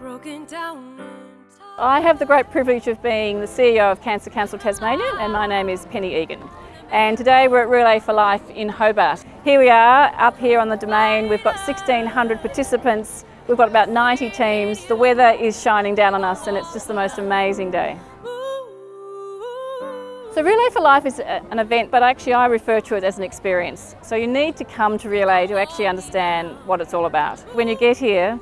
broken down I have the great privilege of being the CEO of Cancer Council Tasmania and my name is Penny Egan. And today we're at Relay for Life in Hobart. Here we are up here on the domain. We've got 1600 participants. We've got about 90 teams. The weather is shining down on us and it's just the most amazing day. So Relay for Life is an event, but actually I refer to it as an experience. So you need to come to Relay to actually understand what it's all about. When you get here,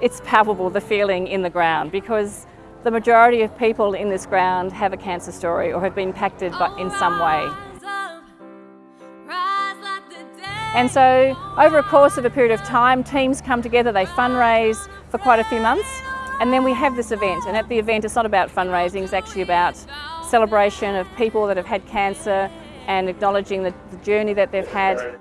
it's palpable, the feeling in the ground, because the majority of people in this ground have a cancer story or have been impacted in some way. And so over a course of a period of time, teams come together, they fundraise for quite a few months, and then we have this event. And at the event, it's not about fundraising, it's actually about celebration of people that have had cancer and acknowledging the, the journey that they've had.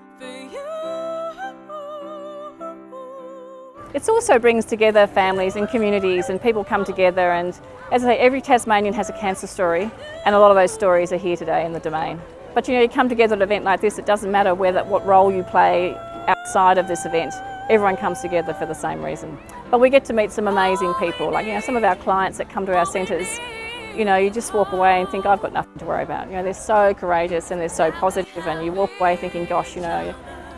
It also brings together families and communities and people come together and as I say, every Tasmanian has a cancer story and a lot of those stories are here today in the domain. But you know, you come together at an event like this, it doesn't matter whether, what role you play outside of this event, everyone comes together for the same reason. But we get to meet some amazing people, like you know, some of our clients that come to our centres, you know, you just walk away and think, I've got nothing to worry about. You know, they're so courageous and they're so positive and you walk away thinking, gosh, you know,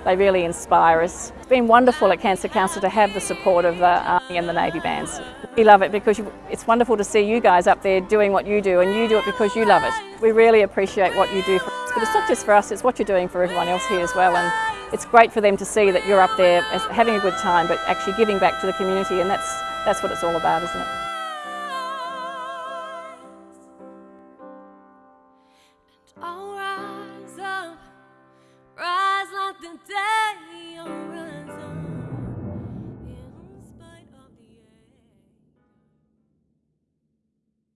they really inspire us. It's been wonderful at Cancer Council to have the support of the Army and the Navy bands. We love it because it's wonderful to see you guys up there doing what you do and you do it because you love it. We really appreciate what you do for us, but it's not just for us, it's what you're doing for everyone else here as well and it's great for them to see that you're up there having a good time but actually giving back to the community and that's, that's what it's all about, isn't it? away.